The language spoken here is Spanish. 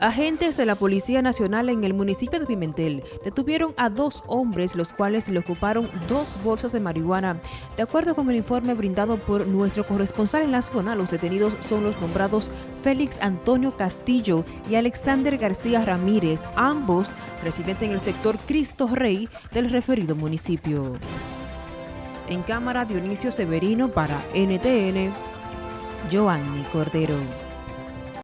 Agentes de la Policía Nacional en el municipio de Pimentel detuvieron a dos hombres, los cuales le ocuparon dos bolsas de marihuana. De acuerdo con el informe brindado por nuestro corresponsal en la zona, los detenidos son los nombrados Félix Antonio Castillo y Alexander García Ramírez, ambos residentes en el sector Cristo Rey del referido municipio. En cámara Dionisio Severino para NTN, Joanny Cordero.